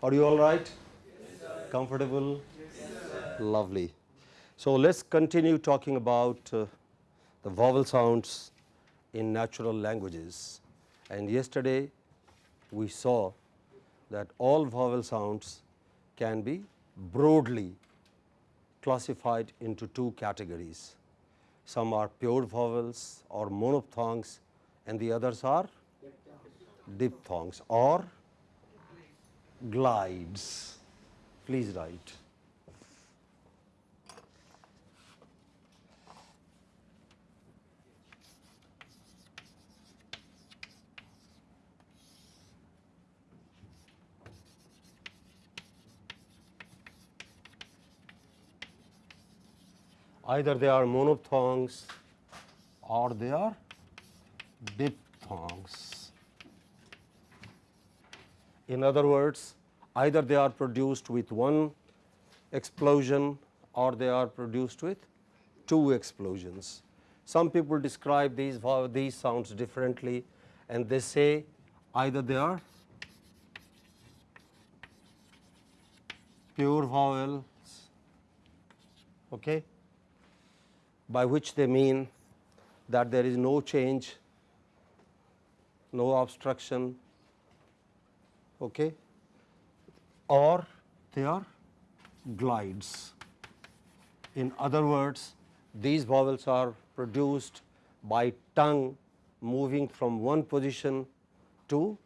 Are you all right? Yes, Comfortable? Yes, Lovely. So, let us continue talking about uh, the vowel sounds in natural languages. And yesterday we saw that all vowel sounds can be broadly classified into two categories. Some are pure vowels or monophthongs and the others are diphthongs or glides. Please write. Either they are monophthongs or they are diphthongs. In other words, either they are produced with one explosion or they are produced with two explosions. Some people describe these uh, these sounds differently and they say either they are pure vowels okay, by which they mean that there is no change, no obstruction okay, or they are glides. In other words, these vowels are produced by tongue moving from one position to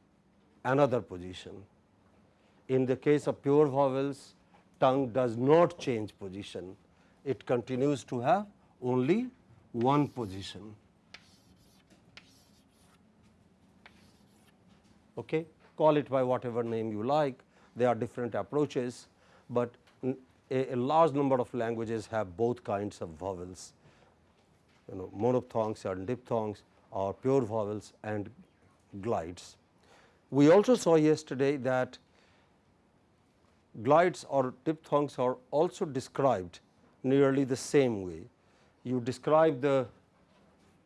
another position. In the case of pure vowels, tongue does not change position, it continues to have only one position. Okay. Call it by whatever name you like, there are different approaches, but a, a large number of languages have both kinds of vowels, you know monophthongs and diphthongs or pure vowels and glides. We also saw yesterday that glides or diphthongs are also described nearly the same way you describe the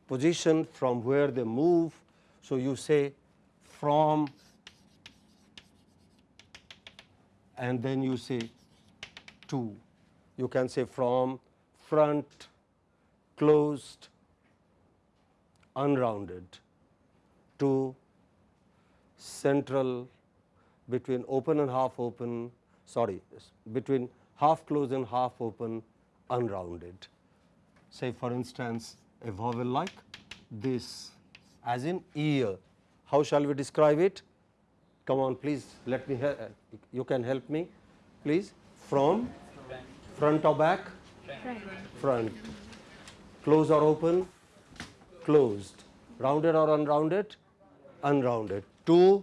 position from where they move. So, you say from and then you say to. You can say from, front, closed, unrounded to central between open and half open sorry between half closed and half open unrounded say for instance, a vowel like this as in ear. How shall we describe it? Come on please let me you can help me please. From front or back? Front. Close or open? Closed. Rounded or unrounded? Unrounded. To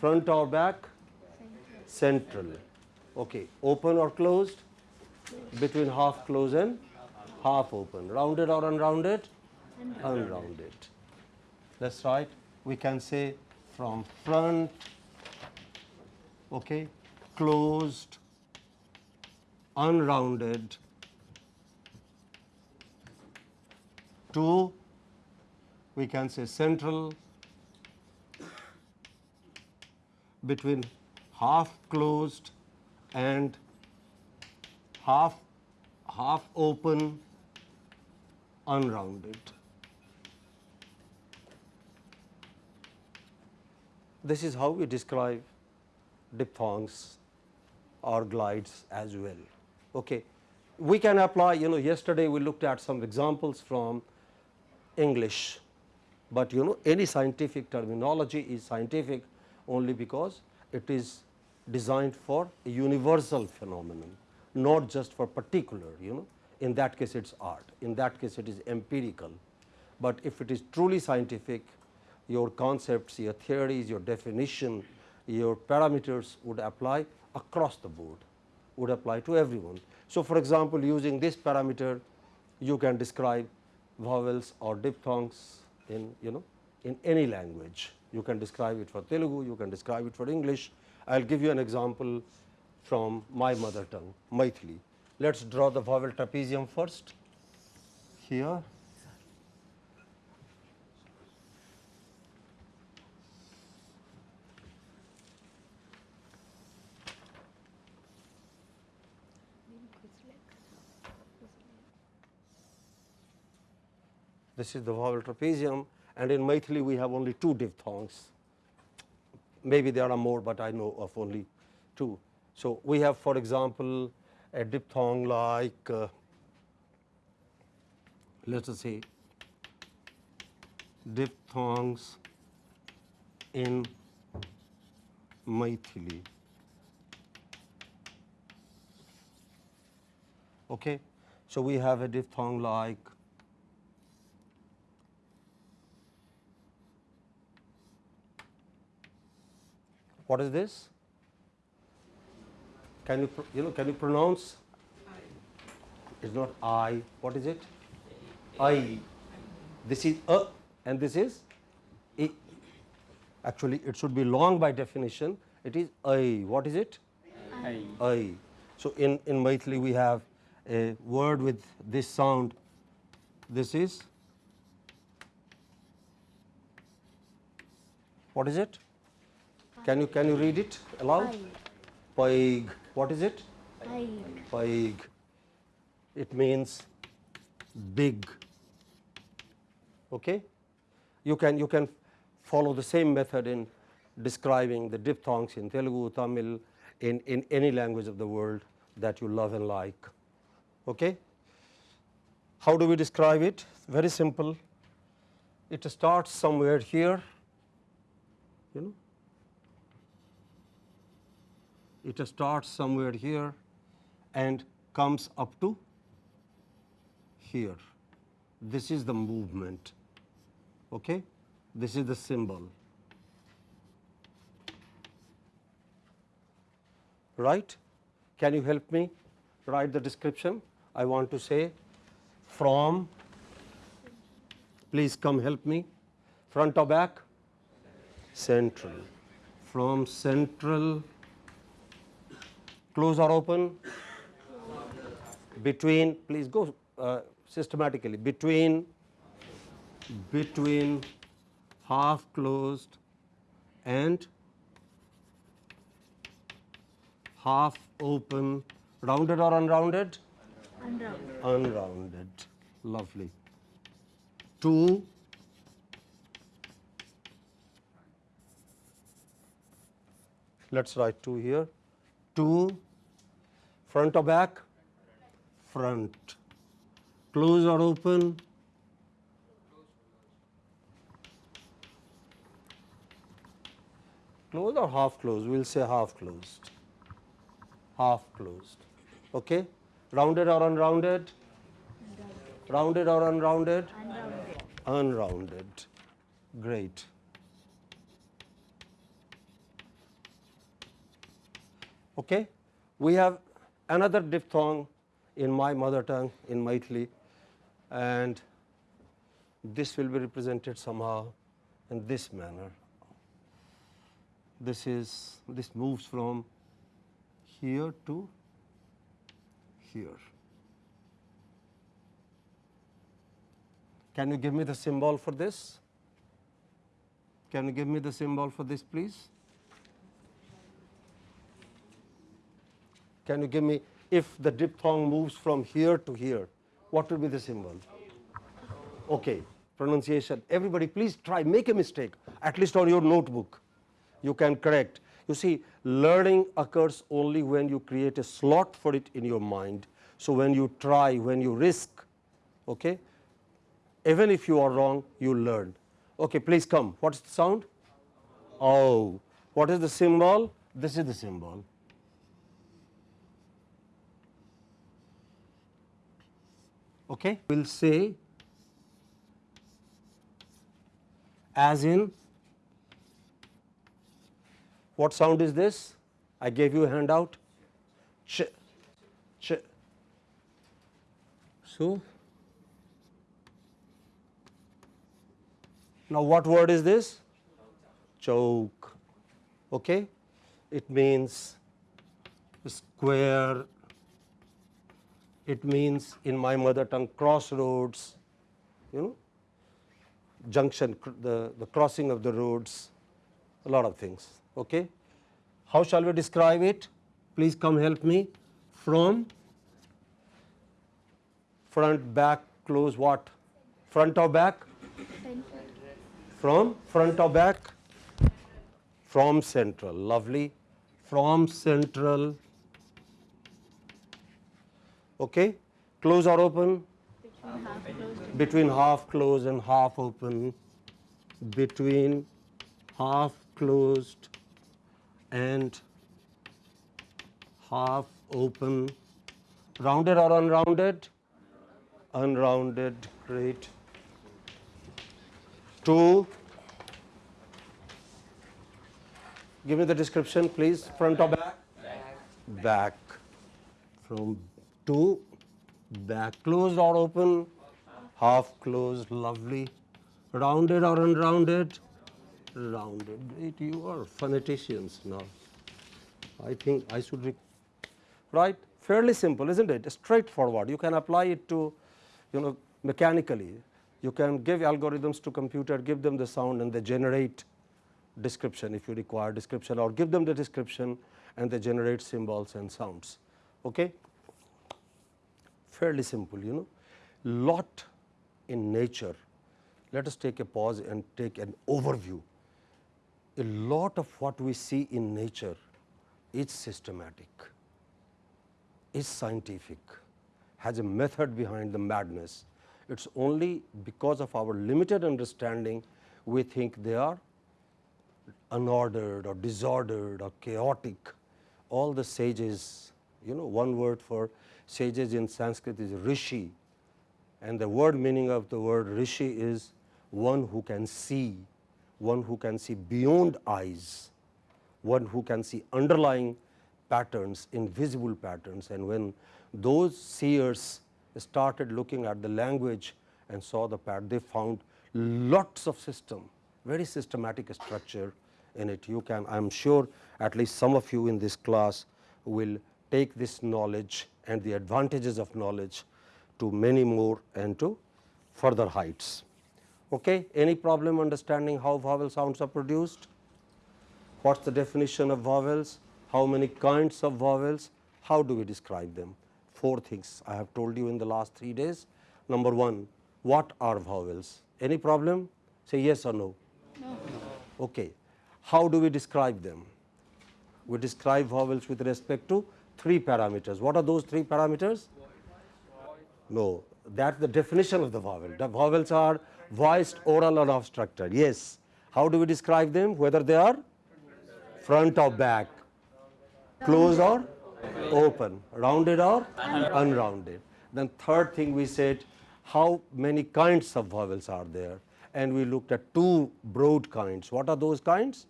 front or back? Central. Okay. Open or closed? Between half closed and half open, rounded or unrounded? Unrounded. unrounded. That is right. We can say from front, okay, closed, unrounded to we can say central between half closed and half half open unrounded. This is how we describe diphthongs or glides as well. Okay. We can apply you know yesterday we looked at some examples from English, but you know any scientific terminology is scientific only because it is designed for a universal phenomenon, not just for particular you know in that case it is art, in that case it is empirical. But if it is truly scientific, your concepts, your theories, your definition, your parameters would apply across the board, would apply to everyone. So, for example, using this parameter, you can describe vowels or diphthongs in you know in any language. You can describe it for Telugu, you can describe it for English. I will give you an example from my mother tongue, Maithili. Let us draw the vowel trapezium first here. This is the vowel trapezium and in Maithili we have only two diphthongs. Maybe there are more, but I know of only two. So, we have for example, a diphthong like uh, let us say diphthongs in Maithili. Okay. So, we have a diphthong like what is this? Can you you know can you pronounce? It's not I. What is it? I. This is a and this is a. Actually, it should be long by definition. It is I. What is it? I. I. So in in Maithili we have a word with this sound. This is what is it? Can you can you read it aloud? Paig. What is it? Paig. It means big. Okay? You can you can follow the same method in describing the diphthongs in Telugu, Tamil, in, in any language of the world that you love and like. Okay? How do we describe it? Very simple. It starts somewhere here, you know. It starts somewhere here and comes up to here. This is the movement. Okay? This is the symbol. Right? Can you help me write the description? I want to say from, please come help me, front or back? Central. From central, close or open? Between, please go uh, systematically, between, between half closed and half open, rounded or unrounded? Unrounded. Unrounded. Lovely. Two. Let's write two here. Two. Front or back? Front. Close or open? Closed or half closed? We'll say half closed. Half closed. Okay? Rounded or unrounded? Rounded or unrounded? Unrounded. Unrounded. Great. Okay? We have another diphthong in my mother tongue, in Maithili, and this will be represented somehow in this manner. This is, this moves from here to here. Can you give me the symbol for this? Can you give me the symbol for this, please? Can you give me, if the diphthong moves from here to here, what will be the symbol? Okay, pronunciation. Everybody, please try, make a mistake, at least on your notebook. You can correct. You see, learning occurs only when you create a slot for it in your mind. So, when you try, when you risk, okay, even if you are wrong, you learn. Okay, please come. What is the sound? Oh. What is the symbol? This is the symbol. Okay. We will say as in what sound is this? I gave you a handout. Ch, ch. So, now what word is this? Choke. Okay? It means square. It means in my mother tongue crossroads, you know, junction, the, the crossing of the roads, a lot of things. Okay? How shall we describe it? Please come help me. From front, back, close what? Front or back? From front or back? From central, lovely. From central. Okay, close or open? Between half closed. Between half closed and half open. Between half closed and half open. Rounded or unrounded? Unrounded, great. Two. Give me the description, please. Front or back? Back. From two, back. Closed or open? Half closed, lovely. Rounded or unrounded? Rounded. You are phoneticians now. I think I should, right? Fairly simple, isn't it? Straightforward. You can apply it to, you know, mechanically. You can give algorithms to computer, give them the sound and they generate description if you require description or give them the description and they generate symbols and sounds. Okay? Fairly simple, you know. Lot in nature. Let us take a pause and take an overview. A lot of what we see in nature is systematic, is scientific, has a method behind the madness. It's only because of our limited understanding we think they are unordered or disordered or chaotic. All the sages, you know, one word for sages in Sanskrit is rishi, and the word meaning of the word rishi is one who can see, one who can see beyond eyes, one who can see underlying patterns, invisible patterns. And when those seers started looking at the language and saw the pattern, they found lots of system, very systematic structure in it. You can, I am sure at least some of you in this class will take this knowledge and the advantages of knowledge to many more and to further heights. Okay? Any problem understanding how vowel sounds are produced? What is the definition of vowels? How many kinds of vowels? How do we describe them? Four things I have told you in the last three days. Number one, what are vowels? Any problem? Say yes or no. No. Okay. How do we describe them? We describe vowels with respect to three parameters. What are those three parameters? No, that's the definition of the vowel. The vowels are voiced, oral or obstructed. Yes. How do we describe them? Whether they are front or back, closed or open, rounded or unrounded. Then third thing we said, how many kinds of vowels are there? And we looked at two broad kinds. What are those kinds?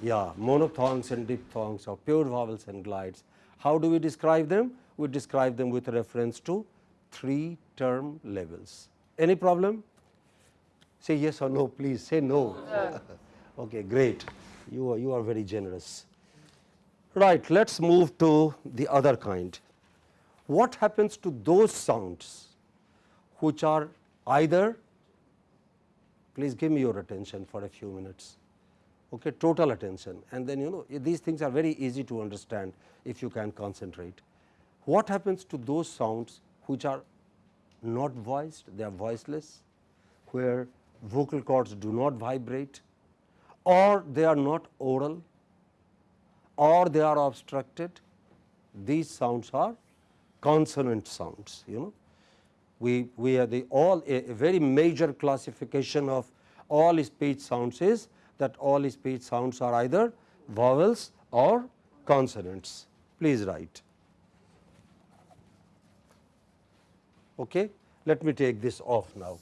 Yeah, monophthongs and diphthongs or pure vowels and glides. How do we describe them? We describe them with reference to three term levels. Any problem? Say yes or no, please. Say no. okay, great. You are, you are very generous. Right, let us move to the other kind. What happens to those sounds which are either, please give me your attention for a few minutes, okay, total attention and then you know these things are very easy to understand if you can concentrate. What happens to those sounds which are not voiced, they are voiceless, where vocal cords do not vibrate or they are not oral or they are obstructed, these sounds are consonant sounds, you know. We, we are the all a, a very major classification of all speech sounds is that all speech sounds are either vowels or consonants. Please write. Okay. Let me take this off now.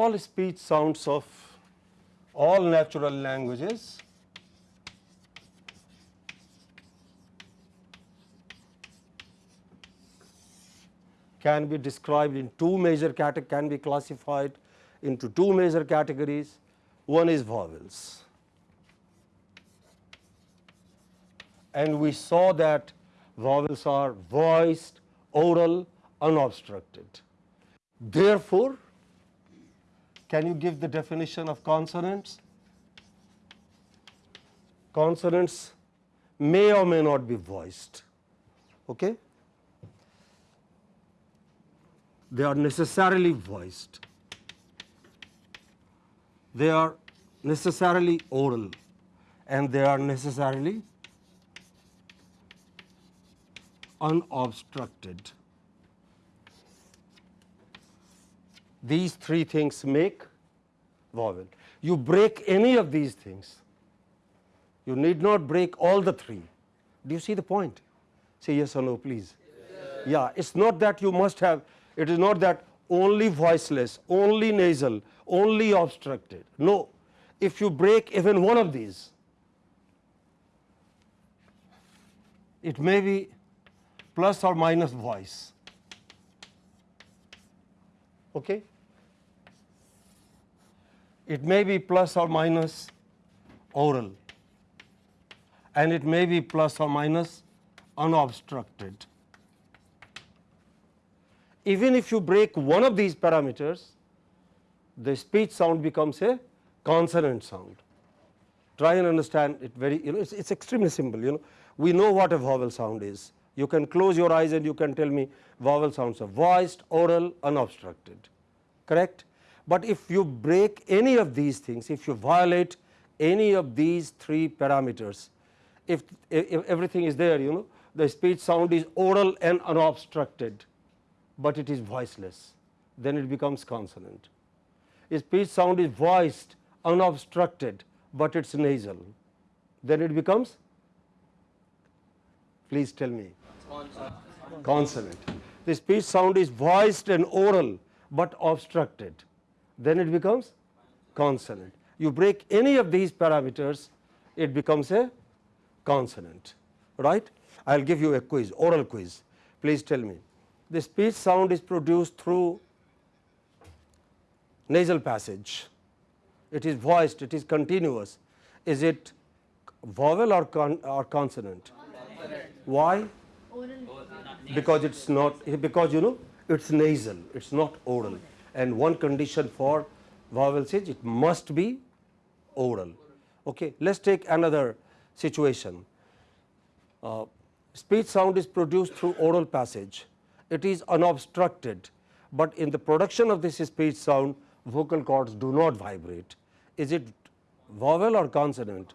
All speech sounds of all natural languages can be described in two major can be classified into two major categories. One is vowels. And we saw that vowels are voiced, oral, unobstructed. Therefore, can you give the definition of consonants? Consonants may or may not be voiced. Okay? They are necessarily voiced. They are necessarily oral and they are necessarily unobstructed. These three things make vowel. You break any of these things, you need not break all the three. Do you see the point? Say yes or no, please. Yes. Yeah, it's not that you must have, it is not that only voiceless, only nasal, only obstructed. No, if you break even one of these, it may be plus or minus voice. Okay? It may be plus or minus oral and it may be plus or minus unobstructed. Even if you break one of these parameters, the speech sound becomes a consonant sound. Try and understand it very, you know, it's, extremely simple, you know. We know what a vowel sound is. You can close your eyes and you can tell me vowel sounds are voiced, oral, unobstructed, correct? But if you break any of these things, if you violate any of these three parameters, if, if everything is there, you know, the speech sound is oral and unobstructed, but it is voiceless, then it becomes consonant. If speech sound is voiced, unobstructed, but it is nasal, then it becomes, please tell me, consonant. consonant. The speech sound is voiced and oral, but obstructed, then it becomes consonant. You break any of these parameters, it becomes a consonant, right. I will give you a quiz, oral quiz. Please tell me, the speech sound is produced through nasal passage. It is voiced, it is continuous. Is it vowel or, con or consonant? Why? Because it's not, because you know, it's nasal, it's not oral. And one condition for vowels is it must be oral. Okay. Let us take another situation. Uh, speech sound is produced through oral passage. It is unobstructed, but in the production of this speech sound, vocal cords do not vibrate. Is it vowel or consonant?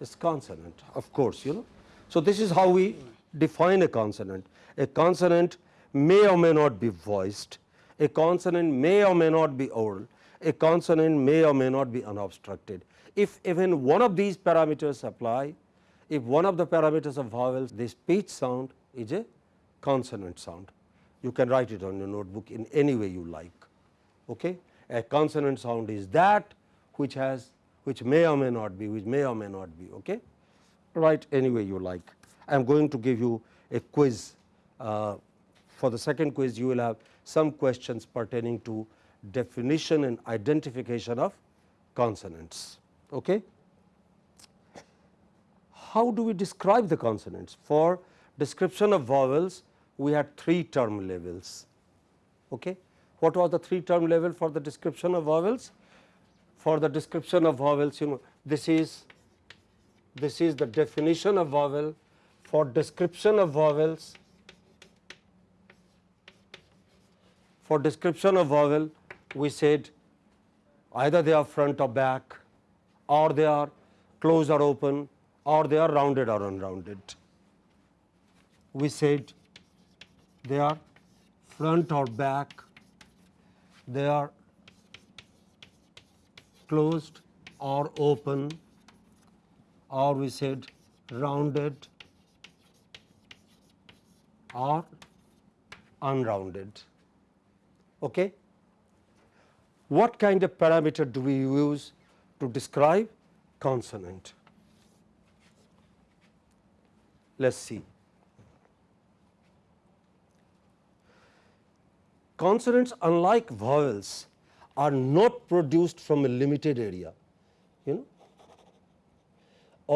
It's consonant, of course, you know. So, this is how we define a consonant. A consonant may or may not be voiced, a consonant may or may not be oral, a consonant may or may not be unobstructed. If even one of these parameters apply, if one of the parameters of vowels, the speech sound is a consonant sound. You can write it on your notebook in any way you like. Okay? A consonant sound is that which has which may or may not be, which may or may not be. Okay? Write any way you like. I am going to give you a quiz. Uh, for the second quiz, you will have some questions pertaining to definition and identification of consonants. Okay? how do we describe the consonants? For description of vowels, we had three term levels. Okay? What was the three term level for the description of vowels? For the description of vowels, you know, this is this is the definition of vowel. For description of vowels, for description of vowel, we said either they are front or back, or they are closed or open, or they are rounded or unrounded. We said they are front or back, they are closed or open or we said rounded or unrounded. Okay? What kind of parameter do we use to describe consonant? Let us see. consonants unlike vowels are not produced from a limited area you know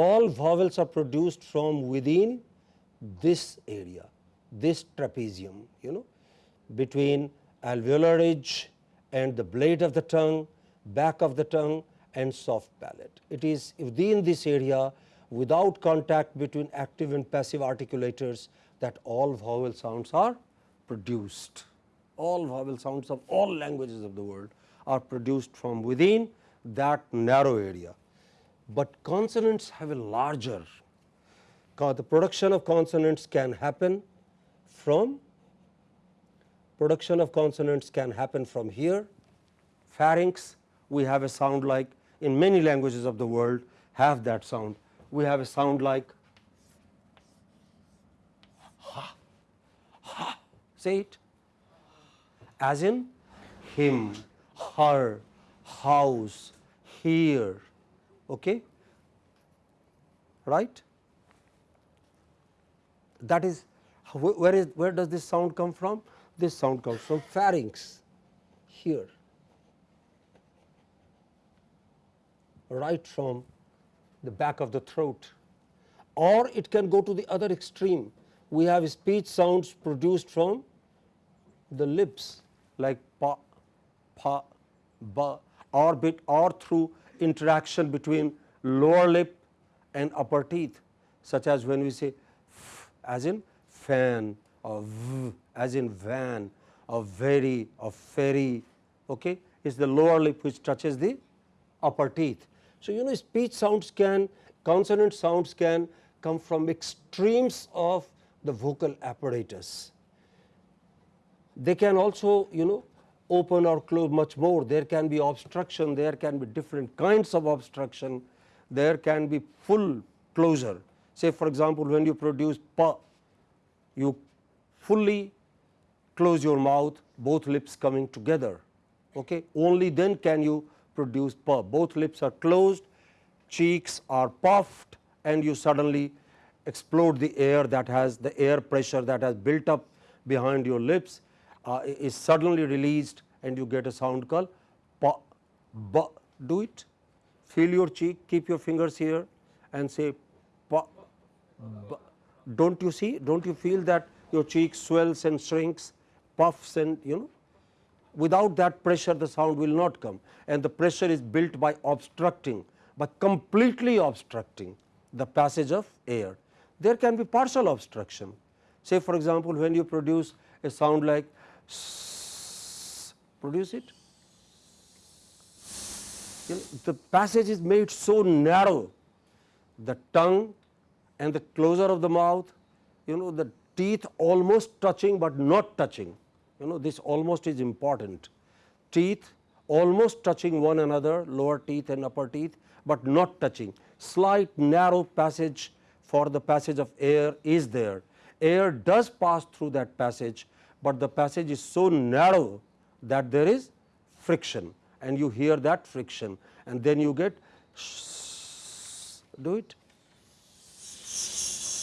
all vowels are produced from within this area this trapezium you know between alveolar ridge and the blade of the tongue, back of the tongue and soft palate. It is within this area without contact between active and passive articulators that all vowel sounds are produced. All vowel sounds of all languages of the world are produced from within that narrow area, but consonants have a larger the production of consonants can happen from production of consonants can happen from here. Pharynx, we have a sound like in many languages of the world have that sound. We have a sound like ha, ha, say it as in him, her, house, here, okay? right? That is where is where does this sound come from? This sound comes from pharynx here. Right from the back of the throat. Or it can go to the other extreme. We have speech sounds produced from the lips like pa, pa, ba or bit or through interaction between lower lip and upper teeth such as when we say f as in fan or v as in van or very or ferry okay, is the lower lip which touches the upper teeth. So, you know speech sounds can consonant sounds can come from extremes of the vocal apparatus. They can also you know open or close much more, there can be obstruction, there can be different kinds of obstruction, there can be full closure. Say for example, when you produce pa, you fully close your mouth both lips coming together. Okay? Only then can you produce pa both lips are closed cheeks are puffed and you suddenly explode the air that has the air pressure that has built up behind your lips uh, is suddenly released and you get a sound called pa ba. Do it. Feel your cheek keep your fingers here and say pa ba. don't you see? Don't you feel that your cheek swells and shrinks puffs and you know without that pressure the sound will not come. And the pressure is built by obstructing by completely obstructing the passage of air. There can be partial obstruction. Say for example, when you produce a sound like produce it. You know, the passage is made so narrow the tongue and the closure of the mouth you know the teeth almost touching, but not touching you know this almost is important. Teeth almost touching one another lower teeth and upper teeth, but not touching. Slight narrow passage for the passage of air is there. Air does pass through that passage, but the passage is so narrow that there is friction and you hear that friction and then you get do it.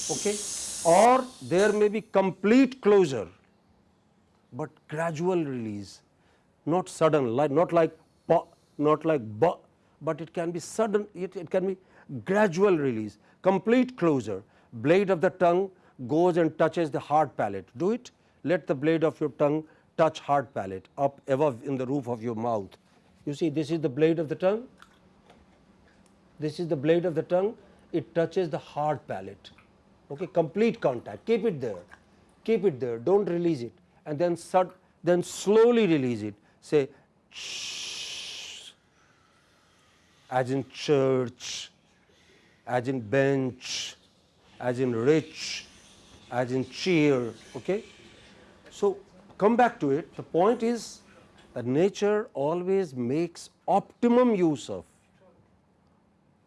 Okay? Or there may be complete closure but gradual release, not sudden, like not like pa, not like ba, but it can be sudden, it, it can be gradual release, complete closure. Blade of the tongue goes and touches the hard palate. Do it. Let the blade of your tongue touch hard palate up above in the roof of your mouth. You see, this is the blade of the tongue. This is the blade of the tongue. It touches the hard palate. Okay, complete contact. Keep it there. Keep it there. Don't release it and then then slowly release it say as in church, as in bench, as in rich, as in cheer. Okay? So, come back to it the point is that nature always makes optimum use of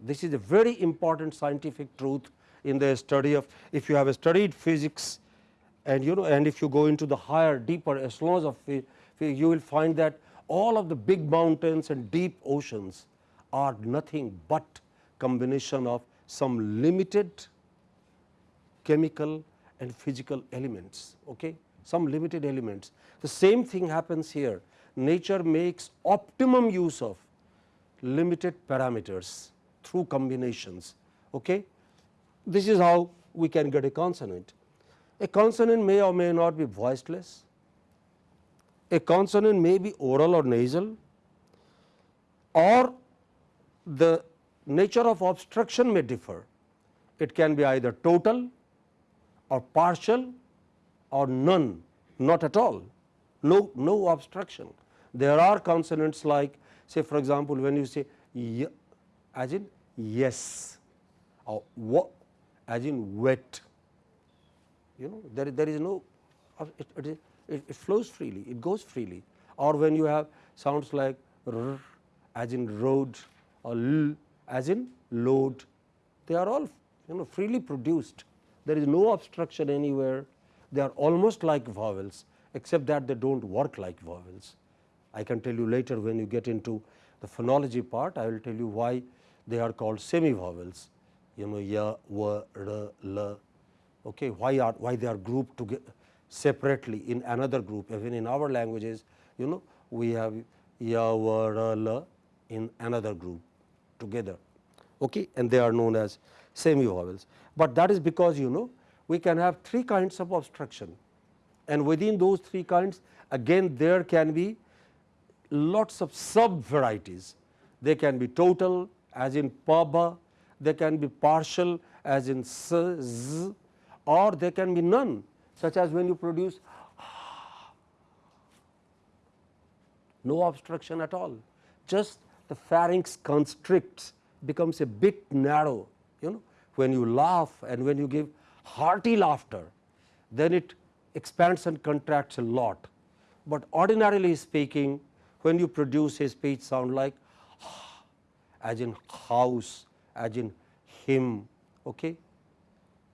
this is a very important scientific truth in the study of if you have studied physics and you know and if you go into the higher deeper echelons of you will find that all of the big mountains and deep oceans are nothing but combination of some limited chemical and physical elements. Okay? some limited elements. The same thing happens here. Nature makes optimum use of limited parameters through combinations. Okay? This is how we can get a consonant. A consonant may or may not be voiceless. A consonant may be oral or nasal or the nature of obstruction may differ. It can be either total or partial or none, not at all, no, no obstruction. There are consonants like say for example, when you say y as in yes or what as in wet, you know there, there is no it, it, it, it flows freely, it goes freely or when you have sounds like r as in road or l as in load, they are all you know freely produced. There is no obstruction anywhere, they are almost like vowels except that they do not work like vowels. I can tell you later when you get into the phonology part, I will tell you why they are called semi vowels, you know ya, wa, r, l, okay, why are why they are grouped together separately in another group even in our languages you know we have ya, wa, in another group together okay, and they are known as semi vowels. But that is because you know we can have three kinds of obstruction and within those three kinds again there can be lots of sub varieties. They can be total as in pa ba, they can be partial as in s z or there can be none such as when you produce no obstruction at all, just the pharynx constricts becomes a bit narrow you know when you laugh and when you give hearty laughter then it expands and contracts a lot. But ordinarily speaking when you produce a speech sound like as in house, as in him, okay,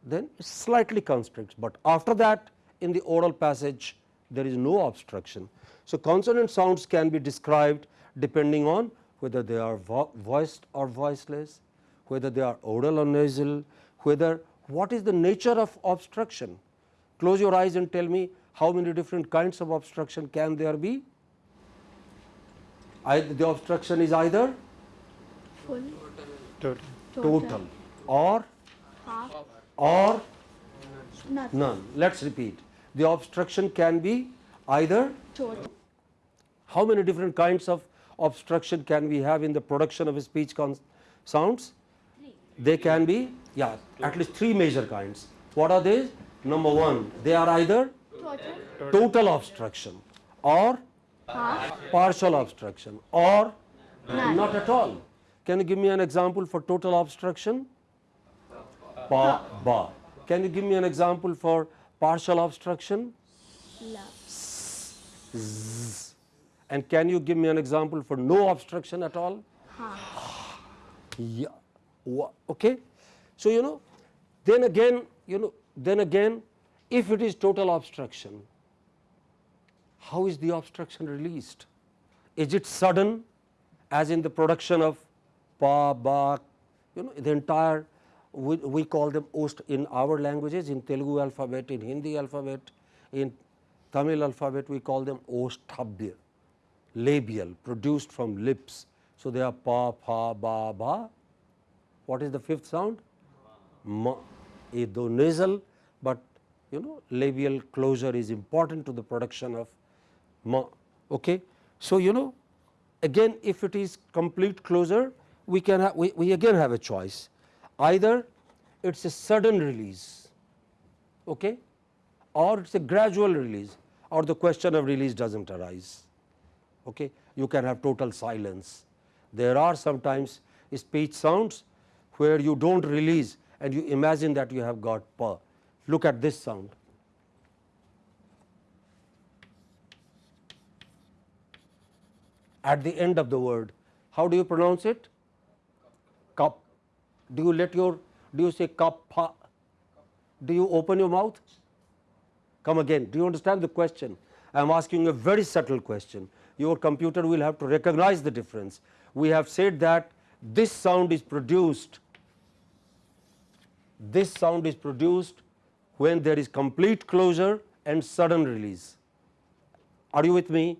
then it slightly constricts, but after that in the oral passage there is no obstruction. So, consonant sounds can be described depending on whether they are vo voiced or voiceless, whether they are oral or nasal, whether what is the nature of obstruction. Close your eyes and tell me how many different kinds of obstruction can there be. Either the obstruction is either Full. Total. total or Half. Or Nothing. none. Let us repeat. The obstruction can be either Total. how many different kinds of obstruction can we have in the production of speech sounds? They can be yeah at least three major kinds. What are they? Number one, they are either Total. total obstruction or Half. partial obstruction or None. not at all. Can you give me an example for total obstruction? Pa, ba. Can you give me an example for partial obstruction? La. And can you give me an example for no obstruction at all? Half. Yeah. Okay. So, you know, then again, you know, then again, if it is total obstruction, how is the obstruction released? Is it sudden as in the production of pa, ba, you know, the entire, we, we call them ost in our languages, in Telugu alphabet, in Hindi alphabet, in Tamil alphabet, we call them osthabya, labial, produced from lips. So, they are pa, pa, ba, ba. What is the fifth sound? Ma. Though nasal, but you know labial closure is important to the production of ma. Okay. So, you know again if it is complete closure, we can we, we again have a choice. Either it is a sudden release okay, or it is a gradual release or the question of release does not arise. Okay. You can have total silence. There are sometimes speech sounds where you do not release and you imagine that you have got pa. Look at this sound. At the end of the word, how do you pronounce it? Do you let your, do you say cup? Do you open your mouth? Come again. Do you understand the question? I am asking a very subtle question. Your computer will have to recognize the difference. We have said that this sound is produced, this sound is produced when there is complete closure and sudden release. Are you with me?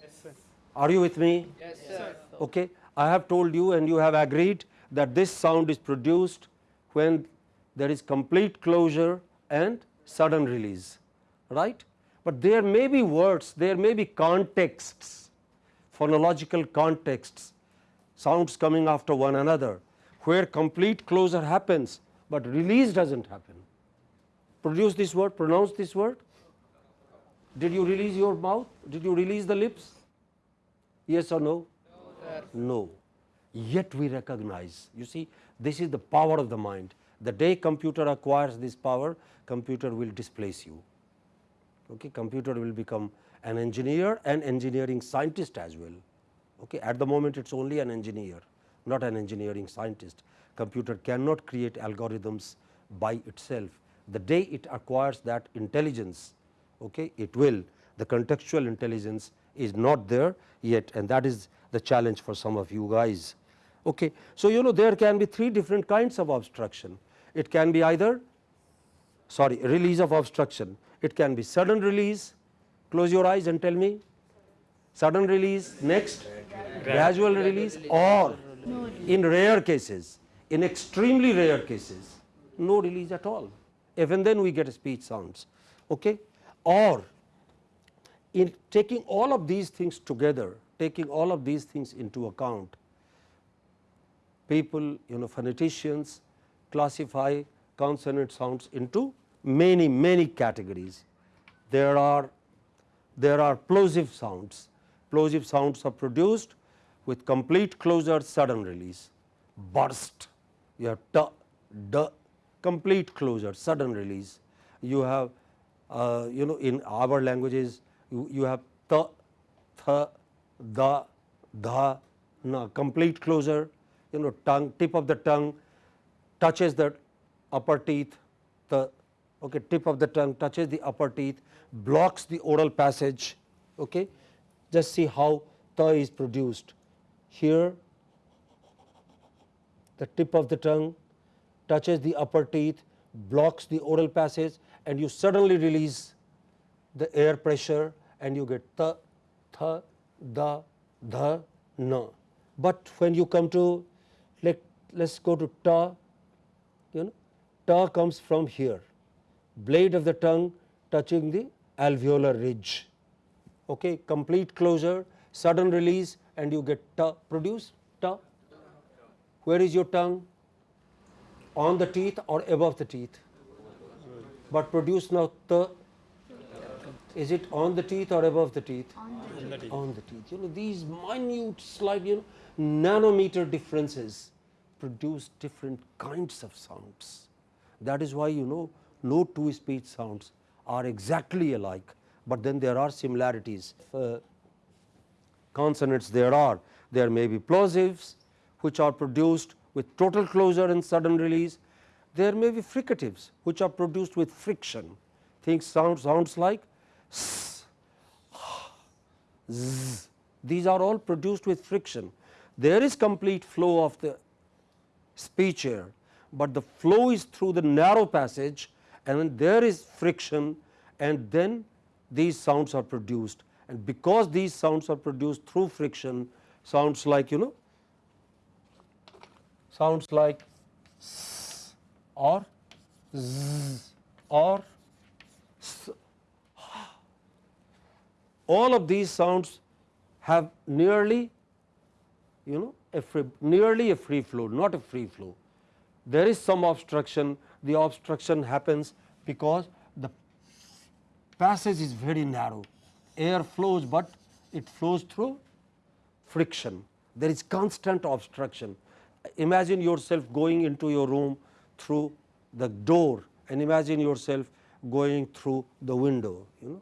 Yes, sir. Are you with me? Yes, sir. Okay. I have told you and you have agreed that this sound is produced when there is complete closure and sudden release, right. But there may be words, there may be contexts, phonological contexts, sounds coming after one another, where complete closure happens, but release does not happen. Produce this word, pronounce this word. Did you release your mouth? Did you release the lips? Yes or no? No. Yet we recognize. You see, this is the power of the mind. The day computer acquires this power, computer will displace you. Okay, computer will become an engineer and engineering scientist as well. Okay, at the moment, it is only an engineer, not an engineering scientist. Computer cannot create algorithms by itself. The day it acquires that intelligence, okay, it will. The contextual intelligence is not there yet and that is the challenge for some of you guys. Okay. So, you know there can be three different kinds of obstruction. It can be either sorry release of obstruction, it can be sudden release, close your eyes and tell me sudden release, next gradual release or in rare cases, in extremely rare cases no release at all, even then we get speech sounds. Okay. Or in taking all of these things together, taking all of these things into account, people you know phoneticians classify consonant sounds into many many categories. There are there are plosive sounds. Plosive sounds are produced with complete closure sudden release, burst, you have t, d, complete closure sudden release. You have uh, you know in our languages you, you have t, th, the, the, na, complete closure, you know tongue, tip of the tongue touches the upper teeth, the okay, tip of the tongue touches the upper teeth, blocks the oral passage. Okay. Just see how the is produced. Here the tip of the tongue touches the upper teeth, blocks the oral passage and you suddenly release the air pressure and you get the, th, da, the, na. But when you come to let us go to ta, you know ta comes from here, blade of the tongue touching the alveolar ridge, okay, complete closure, sudden release and you get ta produce ta. Where is your tongue? On the teeth or above the teeth? But produce now ta. Is it on the teeth or above the teeth? On the teeth. on the teeth. You know these minute slight you know nanometer differences produce different kinds of sounds. That is why you know no two speech sounds are exactly alike, but then there are similarities. Uh, consonants there are there may be plosives which are produced with total closure and sudden release. There may be fricatives which are produced with friction. Things sound sounds like s, z. These are all produced with friction. There is complete flow of the speech air, but the flow is through the narrow passage and when there is friction and then these sounds are produced and because these sounds are produced through friction sounds like you know sounds like s or z or s. all of these sounds have nearly you know a free, nearly a free flow not a free flow. There is some obstruction the obstruction happens because the passage is very narrow air flows, but it flows through friction there is constant obstruction. Imagine yourself going into your room through the door and imagine yourself going through the window you know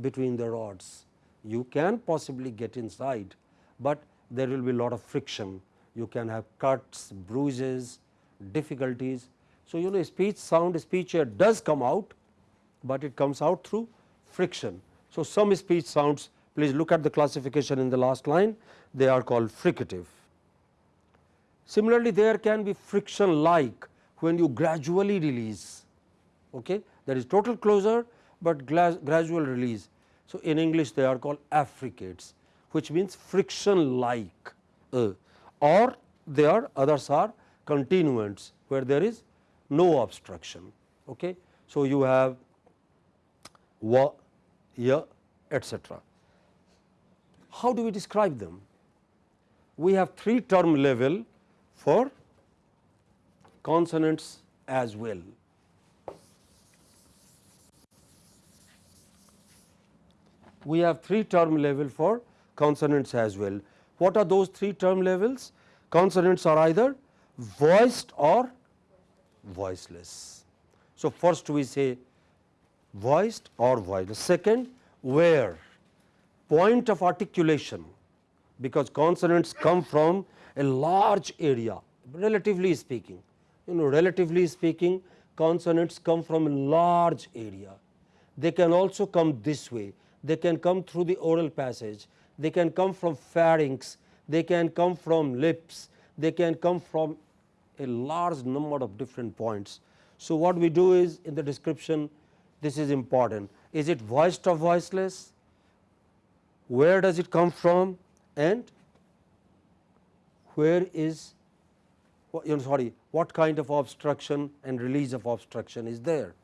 between the rods. You can possibly get inside, but there will be a lot of friction. You can have cuts, bruises, difficulties. So, you know speech sound speech air does come out, but it comes out through friction. So, some speech sounds please look at the classification in the last line they are called fricative. Similarly, there can be friction like when you gradually release okay. there is total closure, but gradual release. So, in English they are called affricates which means friction like uh, or there are others are continuants where there is no obstruction. Okay. So, you have wa, ya etcetera. How do we describe them? We have three term level for consonants as well. We have three term level for consonants as well. What are those three term levels? Consonants are either voiced or voiceless. So, first we say voiced or voiceless. Second, where point of articulation because consonants come from a large area relatively speaking. You know relatively speaking consonants come from a large area. They can also come this way, they can come through the oral passage, they can come from pharynx, they can come from lips, they can come from a large number of different points. So, what we do is in the description this is important. Is it voiced or voiceless, where does it come from? And where is you know sorry what kind of obstruction and release of obstruction is there.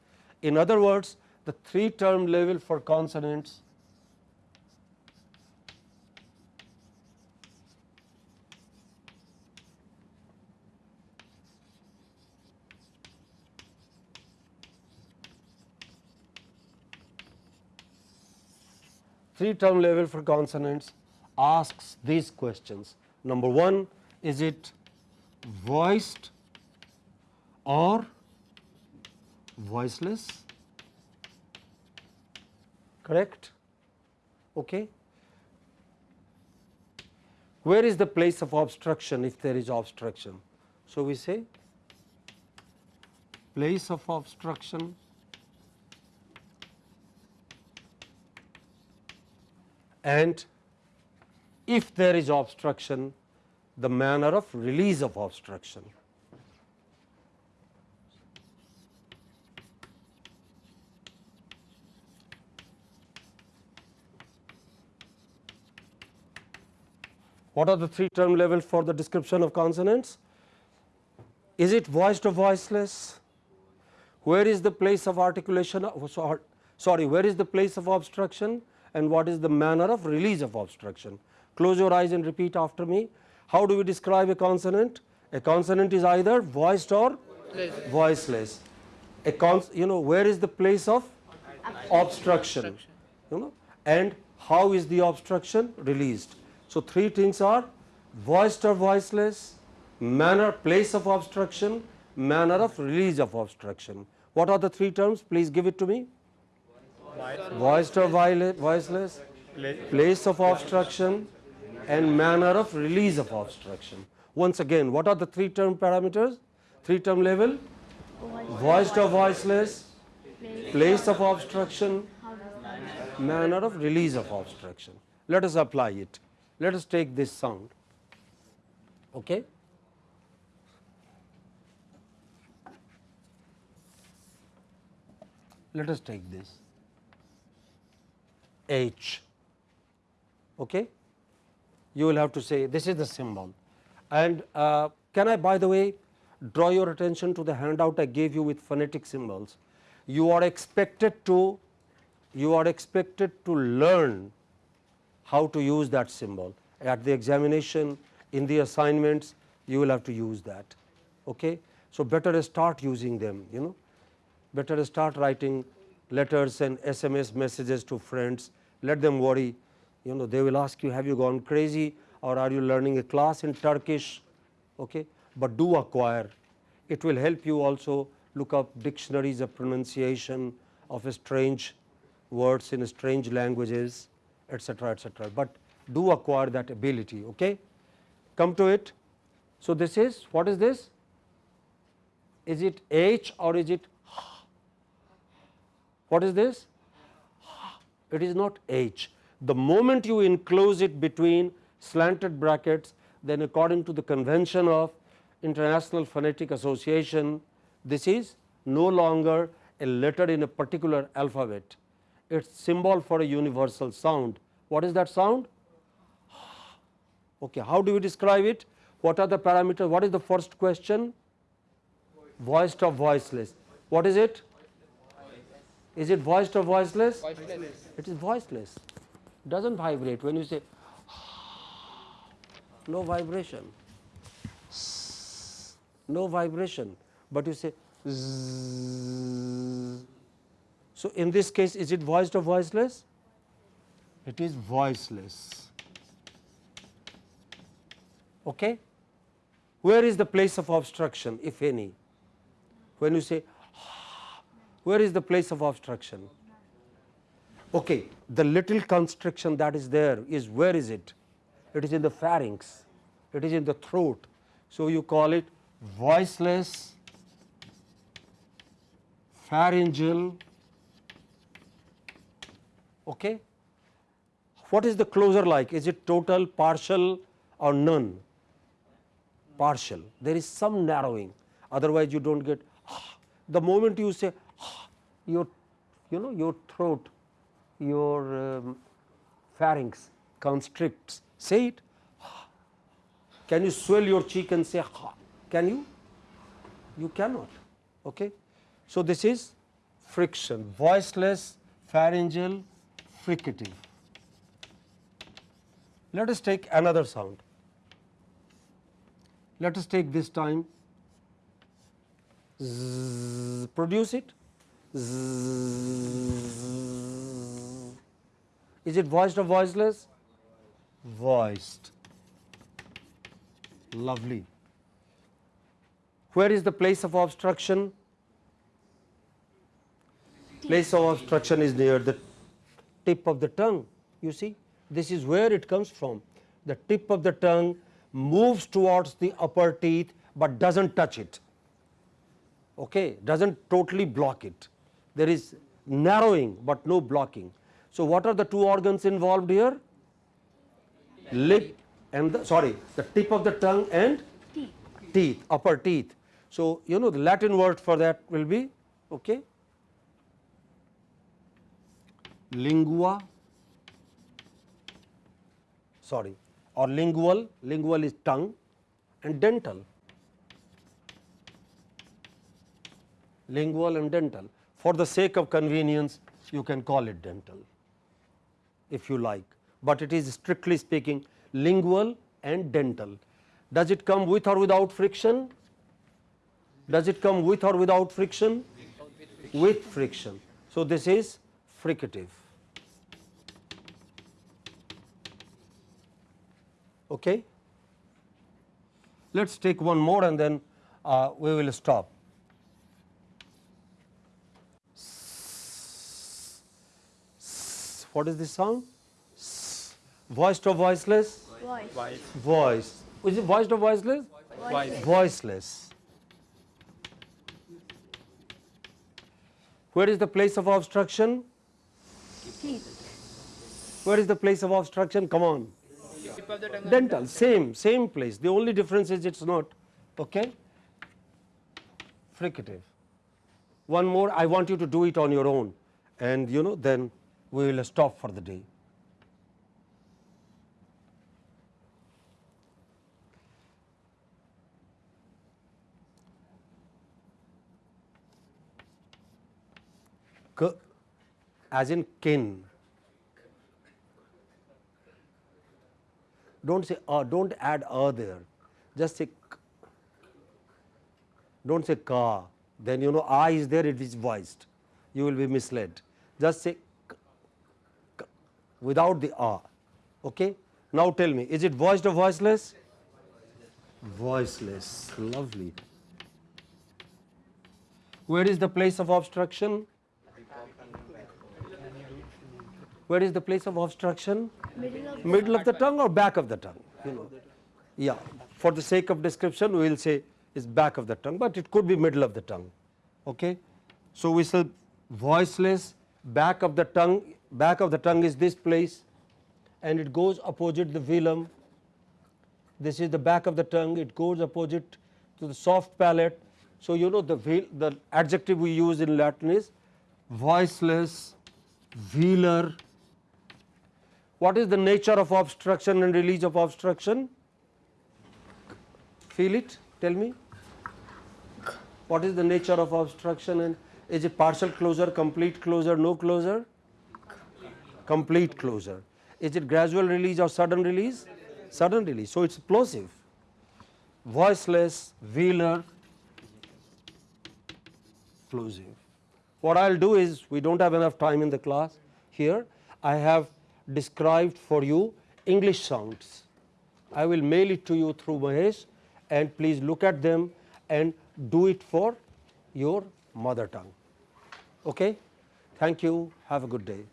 In other words the three term level for consonants three term level for consonants asks these questions. Number 1 is it voiced or voiceless correct? Okay. Where is the place of obstruction if there is obstruction? So we say place of obstruction and if there is obstruction the manner of release of obstruction. What are the three term levels for the description of consonants? Is it voiced or voiceless? Where is the place of articulation? Sorry, where is the place of obstruction? and what is the manner of release of obstruction. Close your eyes and repeat after me. How do we describe a consonant? A consonant is either voiced or voiceless. A cons you know where is the place of obstruction, you know and how is the obstruction released. So, three things are voiced or voiceless, manner place of obstruction, manner of release of obstruction. What are the three terms? Please give it to me voiced or voiceless, place of obstruction and manner of release of obstruction. Once again what are the three term parameters, three term level, voiced or voiceless, place of obstruction, manner of release of obstruction. Let us apply it. Let us take this sound. Okay. Let us take this. H. Okay? You will have to say this is the symbol. And uh, can I by the way draw your attention to the handout I gave you with phonetic symbols. You are expected to you are expected to learn how to use that symbol at the examination in the assignments you will have to use that. Okay? So, better start using them you know better start writing letters and SMS messages to friends, let them worry, you know they will ask you have you gone crazy or are you learning a class in Turkish, okay? but do acquire. It will help you also look up dictionaries of pronunciation of strange words in strange languages etcetera etcetera, but do acquire that ability. Okay? Come to it. So, this is what is this? Is it H or is it what is this? It is not H. The moment you enclose it between slanted brackets, then according to the convention of International Phonetic Association, this is no longer a letter in a particular alphabet. its symbol for a universal sound. What is that sound? Okay, how do we describe it? What are the parameters? What is the first question? Voiced or voiceless? What is it? Is it voiced or voiceless? It is voiceless. Doesn't vibrate when you say no vibration, no vibration, but you say zzz. So, in this case is it voiced or voiceless? It is voiceless. Okay? Where is the place of obstruction if any? When you say where is the place of obstruction? Okay, the little constriction that is there is where is it? It is in the pharynx, it is in the throat. So, you call it voiceless pharyngeal. Okay. What is the closure like? Is it total, partial or none? Partial. There is some narrowing, otherwise you do not get ah. the moment you say ah, your you know your throat, your um, pharynx constricts. Say it. Ah. Can you swell your cheek and say ha? Can you? You cannot. Okay. So, this is friction, voiceless, pharyngeal, fricative. Let us take another sound. Let us take this time zzz, produce it. Zzz. Is it voiced or voiceless? Voiced. Lovely. Where is the place of obstruction? Place of obstruction is near the tip of the tongue. You see, this is where it comes from. The tip of the tongue moves towards the upper teeth, but does not touch it, okay, does not totally block it. There is narrowing, but no blocking. So, what are the two organs involved here? Lip and the sorry, the tip of the tongue and Teeth. teeth, upper teeth. So, you know the Latin word for that will be okay, lingua sorry or lingual, lingual is tongue and dental, lingual and dental. For the sake of convenience you can call it dental if you like, but it is strictly speaking lingual and dental. Does it come with or without friction? Does it come with or without friction? With friction. So, this is fricative. Okay. Let us take one more and then uh, we will stop. What is this sound? Voiced or voiceless? Voice. Voice. Is it voiced or voiceless? Voiceless. Where is the place of obstruction? Teeth. Where is the place of obstruction? Come on. Dental, same, same place. The only difference is it's not. Okay? Fricative. One more, I want you to do it on your own, and you know, then we will stop for the day. As in kin. Don't say uh, don't add uh there. Just say. Don't say ka. Then you know I is there, it is voiced. You will be misled. Just say k, k, without the ah. Okay. Now tell me, is it voiced or voiceless? Voiceless. Lovely. Where is the place of obstruction? Where is the place of obstruction? Middle of the tongue or back of the tongue? You know. Yeah. For the sake of description, we will say is back of the tongue, but it could be middle of the tongue. Okay. So we say voiceless. Back of the tongue. Back of the tongue is this place, and it goes opposite the velum. This is the back of the tongue. It goes opposite to the soft palate. So you know the the adjective we use in Latin is voiceless velar. What is the nature of obstruction and release of obstruction? Feel it? Tell me. What is the nature of obstruction and is it partial closure, complete closure, no closure? Complete closure. Is it gradual release or sudden release? Sudden release. So, it is plosive. Voiceless, velar, plosive. What I will do is we do not have enough time in the class here. I have described for you English sounds. I will mail it to you through Mahesh and please look at them and do it for your mother tongue. Okay? Thank you. Have a good day.